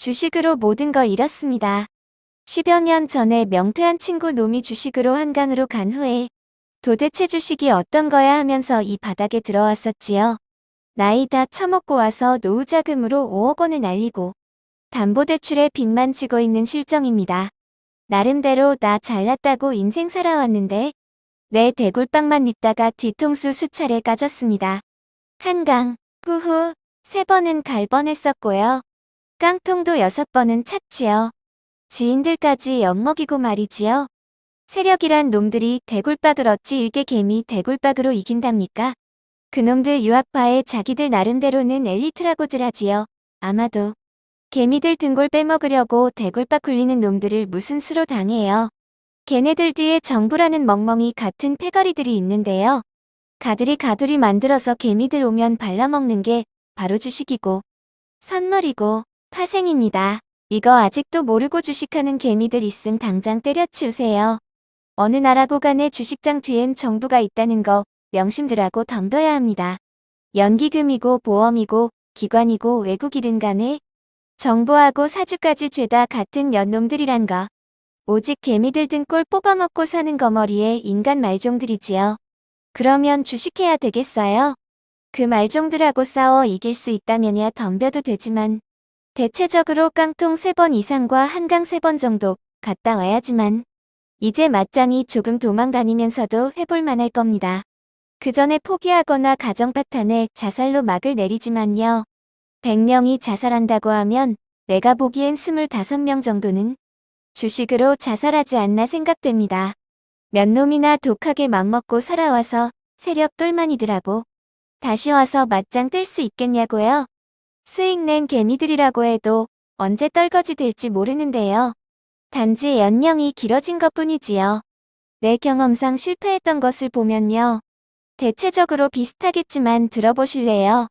주식으로 모든 걸 잃었습니다. 10여 년 전에 명퇴한 친구 놈이 주식으로 한강으로 간 후에 도대체 주식이 어떤 거야 하면서 이 바닥에 들어왔었지요. 나이 다 처먹고 와서 노후 자금으로 5억 원을 날리고 담보대출에 빚만 지고 있는 실정입니다. 나름대로 나 잘났다고 인생 살아왔는데 내 대굴빵만 입다가 뒤통수 수차례 까졌습니다. 한강, 후후, 세 번은 갈 뻔했었고요. 깡통도 여섯 번은 찼지요. 지인들까지 엿먹이고 말이지요. 세력이란 놈들이 대굴박을 어찌 일개 개미 대굴박으로 이긴답니까? 그놈들 유학파에 자기들 나름대로는 엘리트라고들 하지요. 아마도 개미들 등골 빼먹으려고 대굴박 굴리는 놈들을 무슨 수로 당해요. 걔네들 뒤에 정부라는 멍멍이 같은 패거리들이 있는데요. 가들이 가두리 만들어서 개미들 오면 발라먹는 게 바로 주식이고 선물이고 파생입니다. 이거 아직도 모르고 주식하는 개미들 있음 당장 때려치우세요. 어느 나라 고 간에 주식장 뒤엔 정부가 있다는 거 명심들하고 덤벼야 합니다. 연기금이고 보험이고 기관이고 외국이든 간에 정부하고 사주까지 죄다 같은 연놈들이란 거. 오직 개미들 등골 뽑아먹고 사는 거머리에 인간 말종들이지요. 그러면 주식해야 되겠어요? 그 말종들하고 싸워 이길 수 있다면야 덤벼도 되지만 대체적으로 깡통 3번 이상과 한강 3번 정도 갔다 와야지만 이제 맞짱이 조금 도망다니면서도 해볼 만 할 겁니다. 그 전에 포기하거나 가정 파탄에 자살로 막을 내리지만요. 100명이 자살한다고 하면 내가 보기엔 25명 정도는 주식으로 자살하지 않나 생각됩니다. 몇 놈이나 독하게 맘먹고 살아와서 세력 똘만이더라고. 다시 와서 맞짱 뜰 수 있겠냐고요? 수익 낸 개미들이라고 해도 언제 떨거지 될지 모르는데요. 단지 연령이 길어진 것 뿐이지요. 내 경험상 실패했던 것을 보면요. 대체적으로 비슷하겠지만 들어보실래요?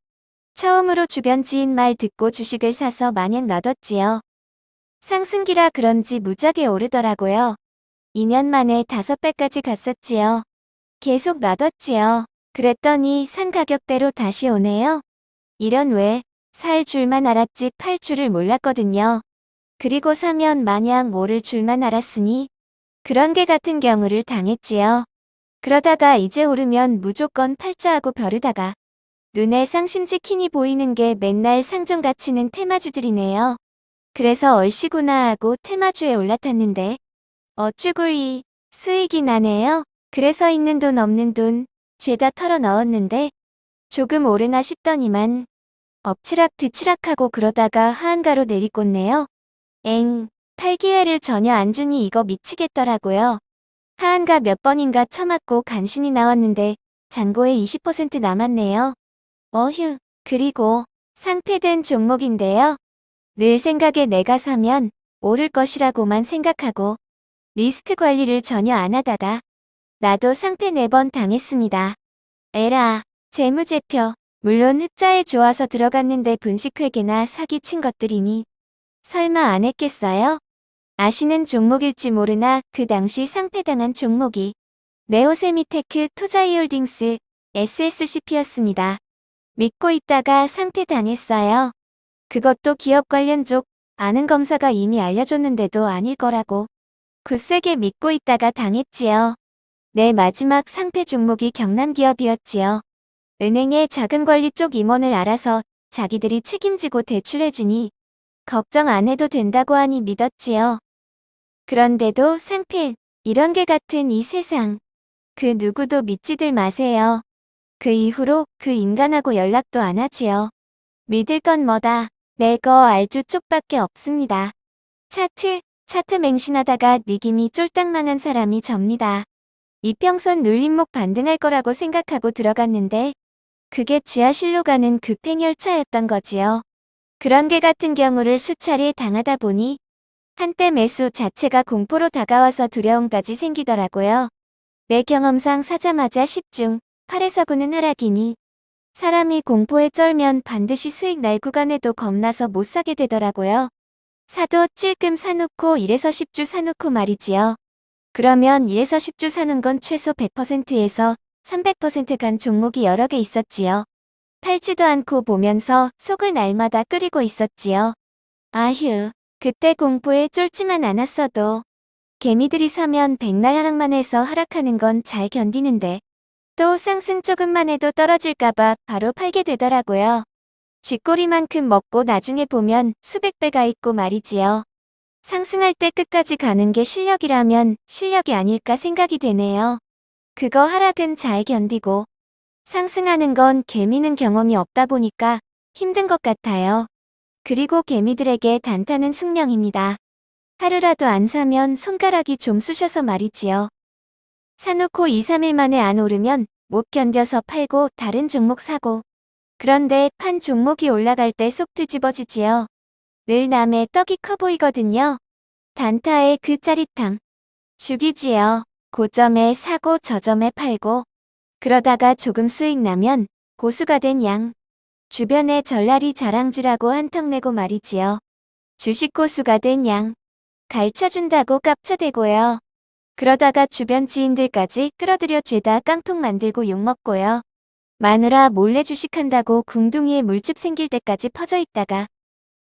처음으로 주변 지인 말 듣고 주식을 사서 마냥 놔뒀지요. 상승기라 그런지 무작에 오르더라고요. 2년 만에 5배까지 갔었지요. 계속 놔뒀지요. 그랬더니 산 가격대로 다시 오네요. 이런 왜, 살 줄만 알았지 팔 줄을 몰랐거든요. 그리고 사면 마냥 오를 줄만 알았으니 그런 게 같은 경우를 당했지요. 그러다가 이제 오르면 무조건 팔자하고 벼르다가 눈에 상심지키니 보이는 게 맨날 상점 가치는 테마주들이네요. 그래서 얼씨구나 하고 테마주에 올라탔는데 어쭈구이 수익이 나네요. 그래서 있는 돈 없는 돈 죄다 털어 넣었는데 조금 오르나 싶더니만 엎치락 뒤치락하고 그러다가 하한가로 내리꽂네요. 엥, 탈기회를 전혀 안 주니 이거 미치겠더라고요. 하한가 몇 번인가 처맞고 간신히 나왔는데 잔고에 20% 남았네요. 어휴, 그리고 상패된 종목인데요. 늘 생각에 내가 사면 오를 것이라고만 생각하고 리스크 관리를 전혀 안 하다가 나도 상패 4번 당했습니다. 에라, 재무제표, 물론 흑자에 좋아서 들어갔는데 분식회계나 사기친 것들이니 설마 안 했겠어요? 아시는 종목일지 모르나 그 당시 상패당한 종목이 네오세미테크 투자이홀딩스 SSCP였습니다. 믿고 있다가 상패당했어요. 그것도 기업 관련 쪽 아는 검사가 이미 알려줬는데도 아닐 거라고 굳세게 믿고 있다가 당했지요. 내 마지막 상패 종목이 경남기업이었지요. 은행의 자금관리 쪽 임원을 알아서 자기들이 책임지고 대출해주니 걱정 안 해도 된다고 하니 믿었지요. 그런데도 상필, 이런 게 같은 이 세상. 그 누구도 믿지들 마세요. 그 이후로 그 인간하고 연락도 안 하지요. 믿을 건 뭐다. 내거 알주 쪽밖에 없습니다. 차트, 차트 맹신하다가 니김이 쫄딱만한 사람이 접니다. 이평선 눌림목 반등할 거라고 생각하고 들어갔는데 그게 지하실로 가는 급행열차였던 거지요. 그런 게 같은 경우를 수차례 당하다 보니 한때 매수 자체가 공포로 다가와서 두려움까지 생기더라고요. 내 경험상 사자마자 10중 8에서 9는 하락이니 사람이 공포에 쩔면 반드시 수익 날 구간에도 겁나서 못 사게 되더라고요. 사도 찔끔 사놓고 1에서 10주 사놓고 말이지요. 그러면 1에서 10주 사는 건 최소 100%에서 300%간 종목이 여러 개 있었지요. 팔지도 않고 보면서 속을 날마다 끓이고 있었지요. 아휴, 그때 공포에 쫄지만 않았어도 개미들이 사면 백날 하락만 해서 하락하는 건 잘 견디는데 또 상승 조금만 해도 떨어질까봐 바로 팔게 되더라고요. 쥐꼬리만큼 먹고 나중에 보면 수백 배가 있고 말이지요. 상승할 때 끝까지 가는 게 실력이라면 실력이 아닐까 생각이 되네요. 그거 하락은 잘 견디고 상승하는 건 개미는 경험이 없다 보니까 힘든 것 같아요. 그리고 개미들에게 단타는 숙명입니다. 하루라도 안 사면 손가락이 좀 쑤셔서 말이지요. 사놓고 2, 3일 만에 안 오르면 못 견뎌서 팔고 다른 종목 사고 그런데 판 종목이 올라갈 때 속 뒤집어지지요. 늘 남의 떡이 커 보이거든요. 단타의 그 짜릿함. 죽이지요. 고점에 사고 저점에 팔고 그러다가 조금 수익 나면 고수가 된 양. 주변에 전랄이 자랑질하고 한턱 내고 말이지요. 주식 고수가 된 양. 가르쳐준다고 깝쳐대고요. 그러다가 주변 지인들까지 끌어들여 죄다 깡통 만들고 욕먹고요. 마누라 몰래 주식한다고 궁둥이에 물집 생길 때까지 퍼져 있다가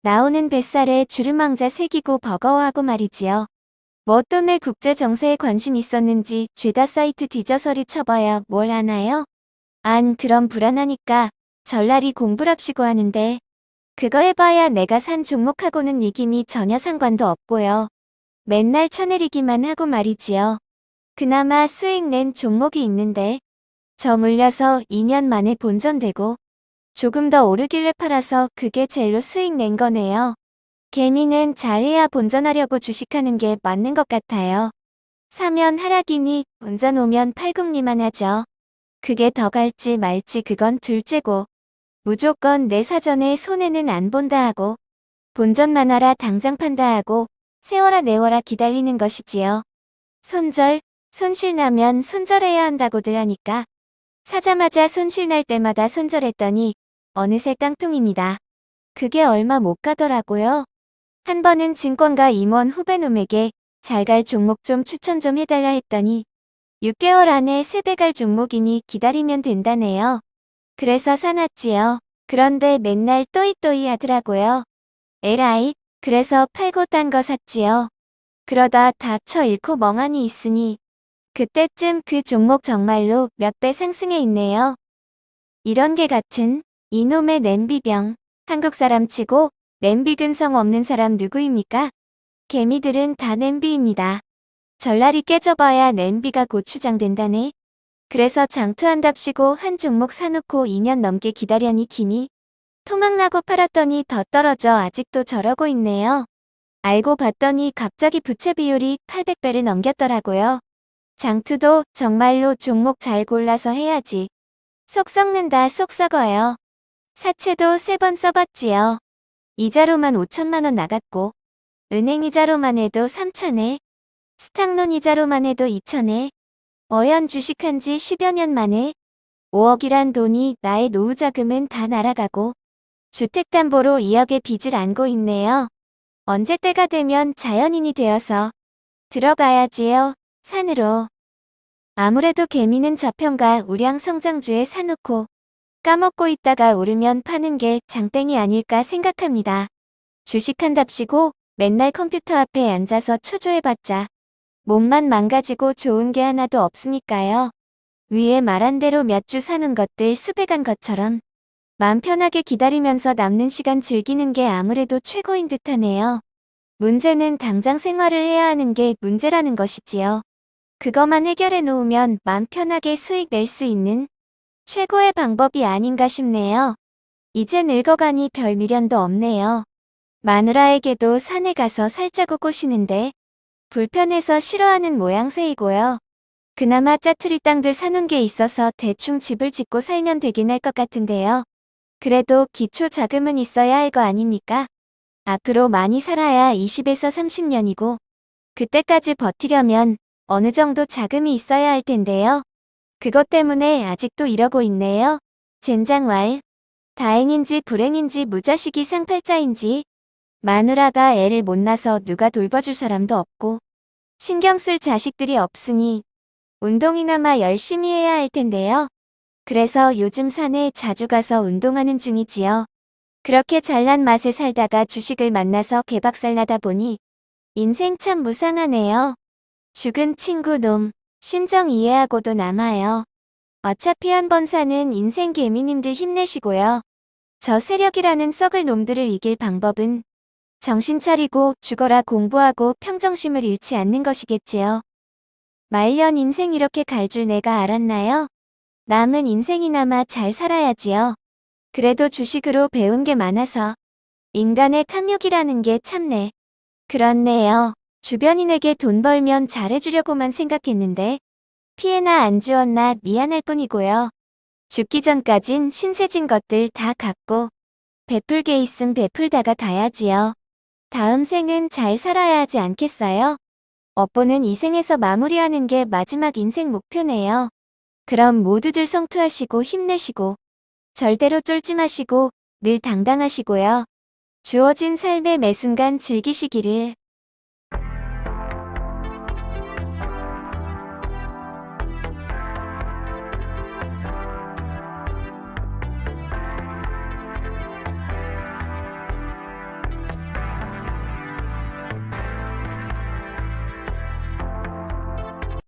나오는 뱃살에 주름왕자 새기고 버거워하고 말이지요. 뭐 때문에 국제 정세에 관심 있었는지 죄다 사이트 뒤져서리 쳐봐야 뭘 하나요? 안 그럼 불안하니까 전날이 공부랍시고 하는데 그거 해봐야 내가 산 종목하고는 이김이 전혀 상관도 없고요. 맨날 쳐내리기만 하고 말이지요. 그나마 수익 낸 종목이 있는데 저 물려서 2년 만에 본전되고 조금 더 오르길래 팔아서 그게 제일로 수익 낸 거네요. 개미는 잘해야 본전하려고 주식하는 게 맞는 것 같아요. 사면 하락이니 본전 오면 팔금리만 하죠. 그게 더 갈지 말지 그건 둘째고 무조건 내 사전에 손해는 안 본다 하고 본전만 하라 당장 판다 하고 세워라 내워라 기다리는 것이지요. 손절, 손실 나면 손절해야 한다고들 하니까 사자마자 손실 날 때마다 손절했더니 어느새 깡통입니다. 그게 얼마 못 가더라고요. 한 번은 증권가 임원 후배놈에게 잘 갈 종목 좀 추천 좀 해달라 했더니 6개월 안에 3배 갈 종목이니 기다리면 된다네요. 그래서 사놨지요. 그런데 맨날 또이또이 하더라고요. 에라이, 그래서 팔고 딴 거 샀지요. 그러다 닥쳐 잃고 멍하니 있으니 그때쯤 그 종목 정말로 몇 배 상승해 있네요. 이런 게 같은 이놈의 냄비병. 한국 사람 치고 냄비 근성 없는 사람 누구입니까? 개미들은 다 냄비입니다. 전날이 깨져봐야 냄비가 고추장 된다네. 그래서 장투한답시고 한 종목 사놓고 2년 넘게 기다려니 기니 토막나고 팔았더니 더 떨어져 아직도 저러고 있네요. 알고 봤더니 갑자기 부채 비율이 800배를 넘겼더라고요. 장투도 정말로 종목 잘 골라서 해야지. 속 썩는다 속 썩어요. 사채도 세 번 써봤지요. 이자로만 5천만원 나갔고 은행 이자로만 해도 3천에 스탁론 이자로만 해도 2천에 어연 주식한 지 10여 년 만에 5억이란 돈이 나의 노후 자금은 다 날아가고 주택담보로 2억의 빚을 안고 있네요. 언제 때가 되면 자연인이 되어서 들어가야지요. 산으로. 아무래도 개미는 저평가 우량 성장주에 사놓고 까먹고 있다가 오르면 파는 게 장땡이 아닐까 생각합니다. 주식한답시고 맨날 컴퓨터 앞에 앉아서 초조해봤자 몸만 망가지고 좋은 게 하나도 없으니까요. 위에 말한 대로 몇 주 사는 것들 수백한 것처럼 마음 편하게 기다리면서 남는 시간 즐기는 게 아무래도 최고인 듯하네요. 문제는 당장 생활을 해야 하는 게 문제라는 것이지요. 그것만 해결해 놓으면 맘 편하게 수익 낼 수 있는 최고의 방법이 아닌가 싶네요. 이제 늙어가니 별 미련도 없네요. 마누라에게도 산에 가서 살자고 꼬시는데 불편해서 싫어하는 모양새이고요. 그나마 짜투리 땅들 사놓은 게 있어서 대충 집을 짓고 살면 되긴 할 것 같은데요. 그래도 기초 자금은 있어야 할 거 아닙니까? 앞으로 많이 살아야 20에서 30년이고 그때까지 버티려면 어느 정도 자금이 있어야 할 텐데요. 그것 때문에 아직도 이러고 있네요. 젠장 왈. 다행인지 불행인지 무자식이 상팔자인지 마누라가 애를 못 낳아서 누가 돌봐줄 사람도 없고 신경 쓸 자식들이 없으니 운동이나마 열심히 해야 할 텐데요. 그래서 요즘 산에 자주 가서 운동하는 중이지요. 그렇게 잘난 맛에 살다가 주식을 만나서 개박살 나다 보니 인생 참 무상하네요. 죽은 친구 놈, 심정 이해하고도 남아요. 어차피 한 번 사는 인생 개미님들 힘내시고요. 저 세력이라는 썩을 놈들을 이길 방법은 정신 차리고 죽어라 공부하고 평정심을 잃지 않는 것이겠지요. 말년 인생 이렇게 갈 줄 내가 알았나요? 남은 인생이나마 잘 살아야지요. 그래도 주식으로 배운 게 많아서 인간의 탐욕이라는 게 참네. 그렇네요. 주변인에게 돈 벌면 잘해주려고만 생각했는데 피해나 안 주었나 미안할 뿐이고요. 죽기 전까진 신세진 것들 다 갚고 베풀게 있음 베풀다가 가야지요. 다음 생은 잘 살아야 하지 않겠어요? 업보는 이 생에서 마무리하는 게 마지막 인생 목표네요. 그럼 모두들 성투하시고 힘내시고 절대로 쫄지 마시고 늘 당당하시고요. 주어진 삶의 매 순간 즐기시기를